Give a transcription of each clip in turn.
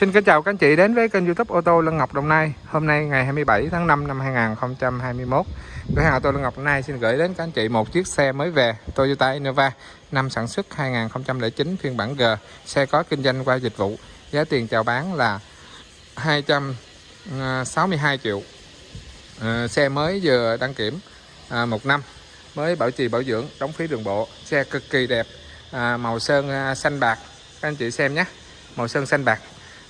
Xin kính chào các anh chị đến với kênh youtube ô tô Lân Ngọc Đồng Nai. Hôm nay ngày 27 tháng 5 năm 2021 Cửa hàng ô tô Lân Ngọc Đồng Nai xin gửi đến các anh chị một chiếc xe mới về Toyota Innova năm sản xuất 2009 phiên bản G Xe có kinh doanh qua dịch vụ. Giá tiền chào bán là 262 à, triệu. À, xe mới vừa đăng kiểm à, một năm Mới bảo trì bảo dưỡng, đóng phí đường bộ. Xe cực kỳ đẹp Màu sơn xanh bạc. Các anh chị xem nhé Màu sơn xanh bạc.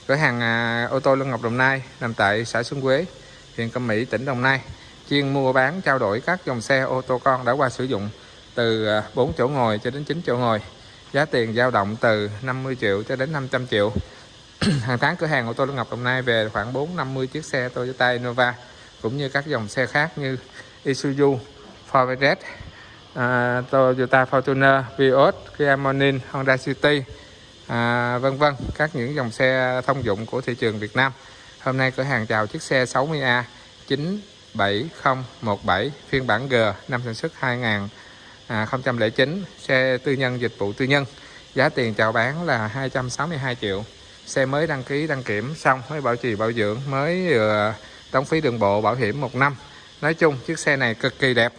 Cửa hàng à, ô tô Lân Ngọc Đồng Nai nằm tại xã Xuân Quế, huyện Cẩm Mỹ, tỉnh Đồng Nai. Chuyên mua bán trao đổi các dòng xe ô tô con đã qua sử dụng từ à, 4 chỗ ngồi cho đến 9 chỗ ngồi. Giá tiền dao động từ 50 triệu cho đến 500 triệu. Hàng tháng cửa hàng ô tô Lân Ngọc Đồng Nai về khoảng 450 chiếc xe Toyota Innova cũng như các dòng xe khác như Isuzu, Ford Red, uh, Toyota Fortuner, Vios, Kia Morning, Honda City, à, vân vân các những dòng xe thông dụng của thị trường Việt Nam. Hôm nay cửa hàng chào chiếc xe 60A 97017 phiên bản G năm sản xuất 2009 à, xe tư nhân dịch vụ tư nhân. Giá tiền chào bán là 262 triệu. Xe mới đăng ký đăng kiểm xong mới bảo trì bảo dưỡng mới ờ, đóng phí đường bộ bảo hiểm một năm. Nói chung chiếc xe này cực kỳ đẹp.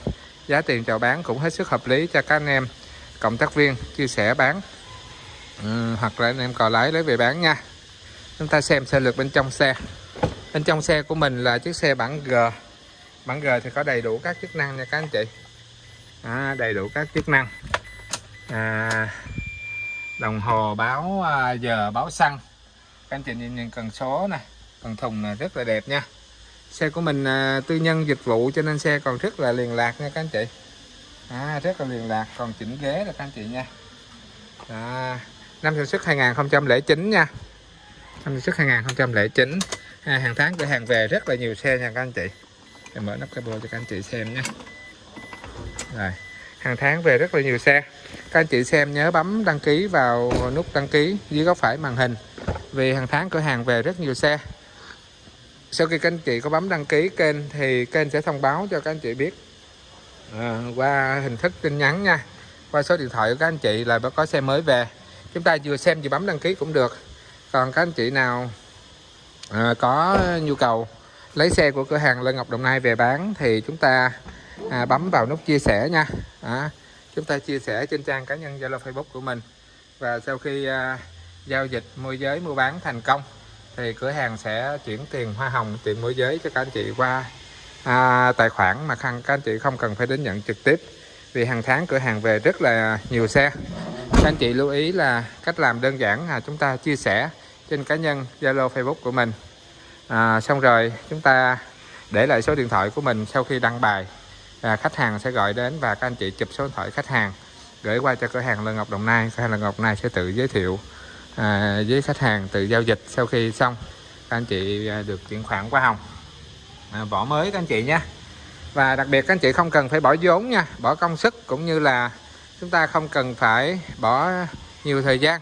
Giá tiền chào bán cũng hết sức hợp lý cho các anh em cộng tác viên chia sẻ bán ừ, hoặc là anh em cò lái lấy về bán nha. Chúng ta xem xe lược bên trong xe. Bên trong xe của mình là chiếc xe bản G. Bản G thì có đầy đủ các chức năng nha các anh chị. À, đầy đủ các chức năng. À, đồng hồ báo à, giờ báo xăng. Các anh chị nhìn, nhìn cần số nè cần thùng này rất là đẹp nha. Xe của mình à, tư nhân dịch vụ cho nên xe còn rất là liền lạc nha các anh chị. À, rất là liền lạc còn chỉnh ghế là các anh chị nha. À, năm sản xuất 2009 nha. Năm sản xuất 2009 à, hàng tháng cửa hàng về rất là nhiều xe nha các anh chị. Em mở nắp capo cho các anh chị xem nhé rồi hàng tháng về rất là nhiều xe. Các anh chị xem nhớ bấm đăng ký vào nút đăng ký dưới góc phải màn hình. Vì hàng tháng cửa hàng về rất nhiều xe. Sau khi các anh chị có bấm đăng ký kênh thì kênh sẽ thông báo cho các anh chị biết. À, qua hình thức tin nhắn nha. Qua số điện thoại của các anh chị là có xe mới về chúng ta vừa xem vừa bấm đăng ký cũng được. Còn các anh chị nào à, có nhu cầu lấy xe của cửa hàng Lê Ngọc Đồng Nai về bán thì chúng ta à, bấm vào nút chia sẻ nha. À, chúng ta chia sẻ trên trang cá nhân Zalo Facebook của mình. Và sau khi à, giao dịch môi giới mua bán thành công thì cửa hàng sẽ chuyển tiền hoa hồng tiền môi giới cho các anh chị qua à, tài khoản mà các anh chị không cần phải đến nhận trực tiếp vì hàng tháng cửa hàng về rất là nhiều xe. Các anh chị lưu ý là cách làm đơn giản là chúng ta chia sẻ trên cá nhân Zalo Facebook của mình. À, xong rồi chúng ta để lại số điện thoại của mình sau khi đăng bài. À, khách hàng sẽ gọi đến và các anh chị chụp số điện thoại khách hàng. Gửi qua cho cửa hàng Lân Ngọc Đồng Nai. Cửa hàng Lân Ngọc Đồng Nai sẽ tự giới thiệu à, với khách hàng tự giao dịch sau khi xong. Các anh chị à, được chuyển khoản qua hồng. À, vỏ mới các anh chị nhé và đặc biệt các anh chị không cần phải bỏ vốn nha bỏ công sức cũng như là chúng ta không cần phải bỏ nhiều thời gian.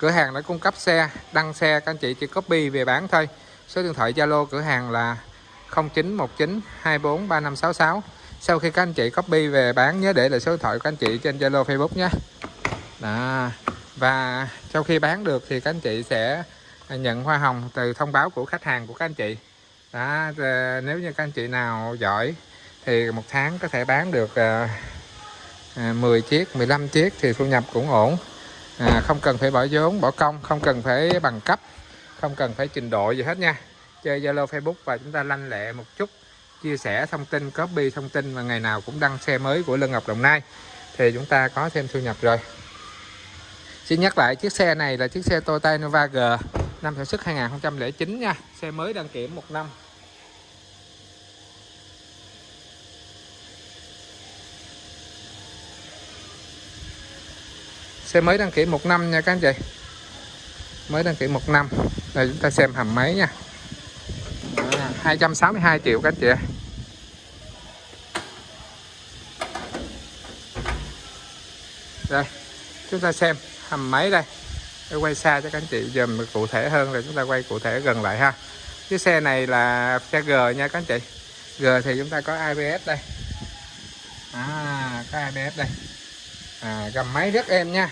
Cửa hàng đã cung cấp xe đăng xe các anh chị chỉ copy về bán thôi. Số điện thoại Zalo cửa hàng là 0919 24 3566 sau khi các anh chị copy về bán nhớ để lại số điện thoại của các anh chị trên Zalo Facebook nhé. Đó. và sau khi bán được thì các anh chị sẽ nhận hoa hồng từ thông báo của khách hàng của các anh chị. Đó, ờ, nếu như các anh chị nào giỏi thì một tháng có thể bán được à, à 10 chiếc 15 chiếc thì thu nhập cũng ổn. À, không cần phải bỏ vốn bỏ công không cần phải bằng cấp không cần phải trình độ gì hết nha. Chơi Zalo Facebook và chúng ta lanh lẹ một chút chia sẻ thông tin copy thông tin và ngày nào cũng đăng xe mới của Lân Ngọc Đồng Nai thì chúng ta có thêm thu nhập rồi. Xin nhắc lại chiếc xe này là chiếc xe Toyota Nova G năm sản xuất 2009 nha. Xe mới đăng kiểm một năm. Xe mới đăng ký một năm nha các anh chị. Mới đăng ký một năm. Đây chúng ta xem hầm máy nha. À, 262 triệu các anh chị đây chúng ta xem hầm máy đây. Để quay xa cho các anh chị dùm cụ thể hơn rồi chúng ta quay cụ thể gần lại ha. Cái xe này là xe G nha các anh chị. G thì chúng ta có ABS đây. À có ABS đây. À, gầm máy rất êm nha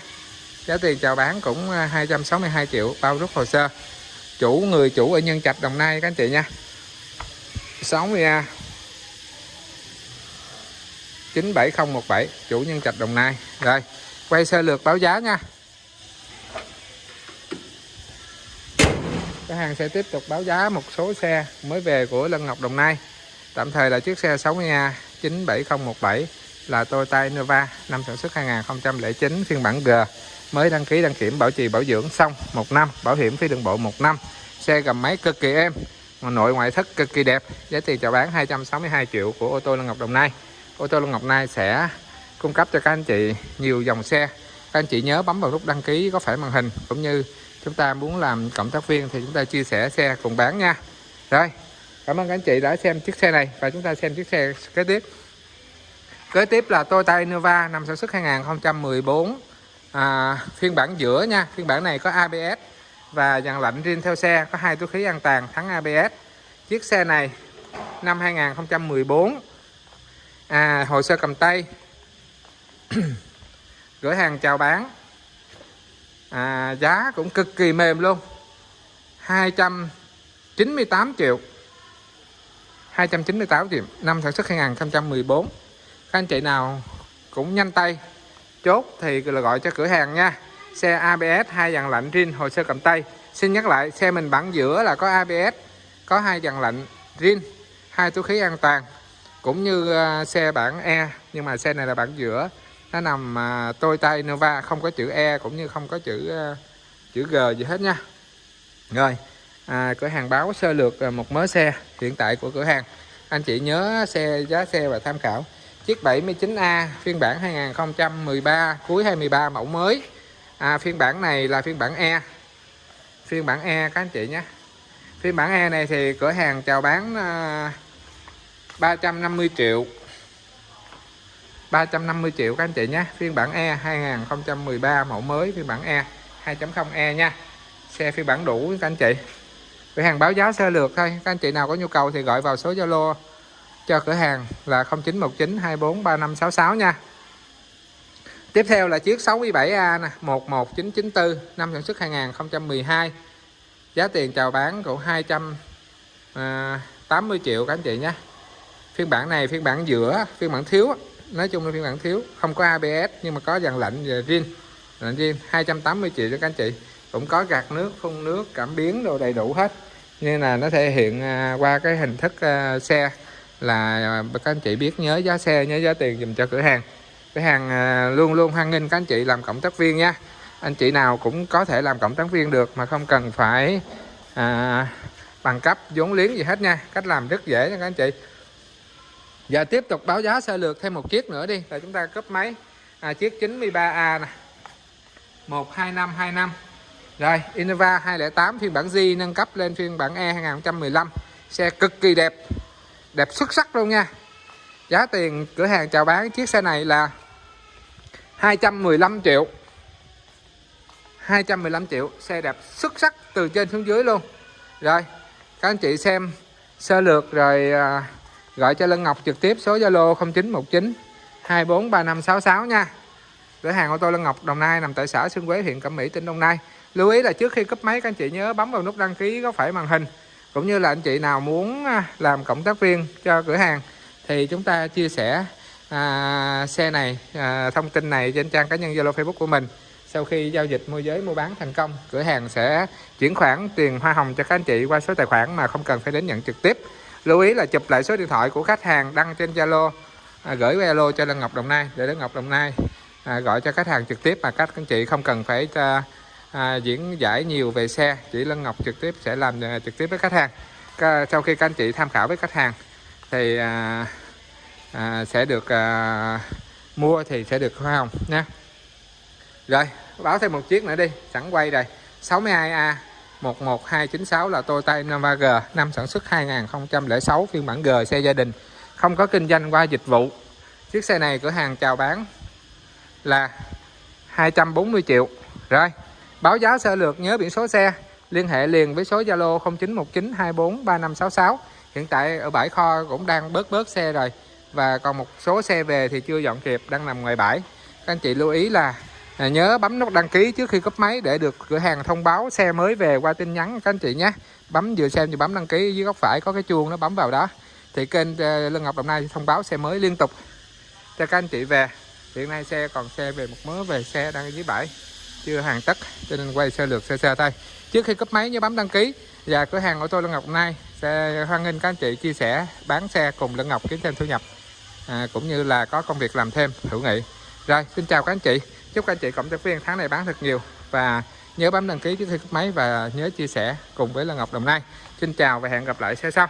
giá tiền chào bán cũng à, 262 triệu, bao rút hồ sơ. Chủ, người chủ ở Nhân Trạch, Đồng Nai, các anh chị nha. 60A 97017 chủ Nhân Trạch, Đồng Nai. Rồi, quay sơ lược báo giá nha. Cái hàng sẽ tiếp tục báo giá một số xe mới về của Lân Ngọc, Đồng Nai. Tạm thời là chiếc xe 60A 97017 là Toyota Innova, năm sản xuất 2009 phiên bản G mới đăng ký, đăng kiểm, bảo trì, bảo dưỡng, xong. Một năm, bảo hiểm phí đường bộ một năm. Xe gầm máy cực kỳ êm. Nội ngoại thất cực kỳ đẹp. Giá tiền chào bán 262 triệu của ô tô Lân Ngọc Đồng Nai. Ô tô Lân Ngọc Nai sẽ cung cấp cho các anh chị nhiều dòng xe. Các anh chị nhớ bấm vào nút đăng ký có phải màn hình, cũng như chúng ta muốn làm cộng tác viên thì chúng ta chia sẻ xe cùng bán nha. Rồi, cảm ơn các anh chị đã xem chiếc xe này và chúng ta xem chiếc xe kế tiếp. Kế tiếp là Toyota Innova, năm sản xuất 2014 à, phiên bản giữa nha. Phiên bản này có ABS và dàn lạnh riêng theo xe có hai túi khí an toàn thắng ABS chiếc xe này năm 2014 à, hồ sơ cầm tay. Gửi hàng chào bán. À, giá cũng cực kỳ mềm luôn. 298 triệu. 298 triệu. Năm sản xuất 2014 các anh chị nào cũng nhanh tay chốt thì là gọi cho cửa hàng nha. Xe ABS hai dàn lạnh rin hồ sơ cầm tay. Xin nhắc lại xe mình bản giữa là có ABS có hai dàn lạnh rin hai túi khí an toàn. Cũng như à, xe bản E nhưng mà xe này là bản giữa. Nó nằm à, tôi Toyota Innova không có chữ E cũng như không có chữ à, chữ G gì hết nha. Rồi à, cửa hàng báo sơ lược một mớ xe hiện tại của cửa hàng. Anh chị nhớ xe giá xe và tham khảo chiếc 79A phiên bản 2013 cuối 23 mẫu mới. À, phiên bản này là phiên bản E. Phiên bản E các anh chị nhé. Phiên bản E này thì cửa hàng chào bán à, 350 triệu. 350 triệu các anh chị nhé. Phiên bản E 2013 mẫu mới phiên bản E 2.0E nha. Xe phiên bản đủ các anh chị. Cửa hàng báo giá sơ lược thôi. Các anh chị nào có nhu cầu thì gọi vào số Zalo cho cửa hàng là 0919 24 3566 nha. Tiếp theo là chiếc 67A nè 11994 năm sản xuất 2012 giá tiền chào bán cũng 280 à, triệu các anh chị nhé. Phiên bản này phiên bản giữa, phiên bản thiếu, nói chung là phiên bản thiếu, không có ABS nhưng mà có dàn lạnh và riêng lạnh riêng 280 triệu cho các anh chị. Cũng có gạt nước, phun nước, cảm biến đồ đầy đủ hết. Nên là nó thể hiện à, qua cái hình thức à, xe là à, các anh chị biết nhớ giá xe nhớ giá tiền dùm cho cửa hàng. Cửa hàng à, luôn luôn hoan nghênh các anh chị làm cộng tác viên nha anh chị nào cũng có thể làm cộng tác viên được mà không cần phải à, bằng cấp vốn liếng gì hết nha. Cách làm rất dễ nha các anh chị. Giờ tiếp tục báo giá sơ lược thêm một chiếc nữa đi là chúng ta cấp máy. À, chiếc 93A nè. 12525 rồi Innova 208 phiên bản G nâng cấp lên phiên bản E 2015 xe cực kỳ đẹp đẹp xuất sắc luôn nha. Giá tiền cửa hàng chào bán chiếc xe này là 215 triệu. 215 triệu xe đẹp xuất sắc từ trên xuống dưới luôn. Rồi các anh chị xem sơ lược rồi à, gọi cho Lân Ngọc trực tiếp số Zalo 0919 243566 nha. Cửa hàng ô tô Lân Ngọc Đồng Nai nằm tại xã Xuân Quế huyện Cẩm Mỹ tỉnh Đồng Nai. Lưu ý là trước khi cấp máy các anh chị nhớ bấm vào nút đăng ký có phải màn hình cũng như là anh chị nào muốn à, làm cộng tác viên cho cửa hàng thì chúng ta chia sẻ à, xe này à, thông tin này trên trang cá nhân Zalo Facebook của mình. Sau khi giao dịch môi giới mua bán thành công cửa hàng sẽ chuyển khoản tiền hoa hồng cho các anh chị qua số tài khoản mà không cần phải đến nhận trực tiếp. Lưu ý là chụp lại số điện thoại của khách hàng đăng trên Zalo à, gửi Zalo cho Lân Ngọc Đồng Nai. Để Lân Ngọc Đồng Nai à, gọi cho khách hàng trực tiếp mà các anh chị không cần phải à, à, diễn giải nhiều về xe. Chị Lân Ngọc trực tiếp sẽ làm à, trực tiếp với khách hàng. Sau khi các anh chị tham khảo với khách hàng thì à, à, sẽ được à, mua thì sẽ được hoa hồng nha. Rồi báo thêm một chiếc nữa đi. Sẵn quay rồi. 62A 11296 là Toyota Innova G năm sản xuất 2006 phiên bản G xe gia đình. Không có kinh doanh qua dịch vụ. Chiếc xe này cửa hàng chào bán là 240 triệu. Rồi báo giá sơ lược nhớ biển số xe. Liên hệ liền với số Zalo 0919243566 hiện tại ở bãi kho cũng đang bớt bớt xe rồi. Và còn một số xe về thì chưa dọn kịp, đang nằm ngoài bãi. Các anh chị lưu ý là à, nhớ bấm nút đăng ký trước khi cấp máy để được cửa hàng thông báo xe mới về qua tin nhắn các anh chị nhé. Bấm vừa xem vừa bấm đăng ký, dưới góc phải có cái chuông nó bấm vào đó. Thì kênh à, Lân Ngọc Đồng Nai thông báo xe mới liên tục cho các anh chị về. Hiện nay xe còn xe về, một mớ về xe đang ở dưới bãi chưa hàng tất cho nên quay sơ lược xe xe thôi. Trước khi cấp máy nhớ bấm đăng ký. Và cửa hàng ô tô Lân Ngọc Đồng Nai sẽ hoan nghênh các anh chị chia sẻ bán xe cùng Lân Ngọc kiếm thêm thu nhập à, cũng như là có công việc làm thêm hữu nghị. Rồi xin chào các anh chị. Chúc các anh chị cộng tác viên tháng này bán thật nhiều. Và nhớ bấm đăng ký trước khi cấp máy và nhớ chia sẻ cùng với Lân Ngọc Đồng Nai. Xin chào và hẹn gặp lại xe sau.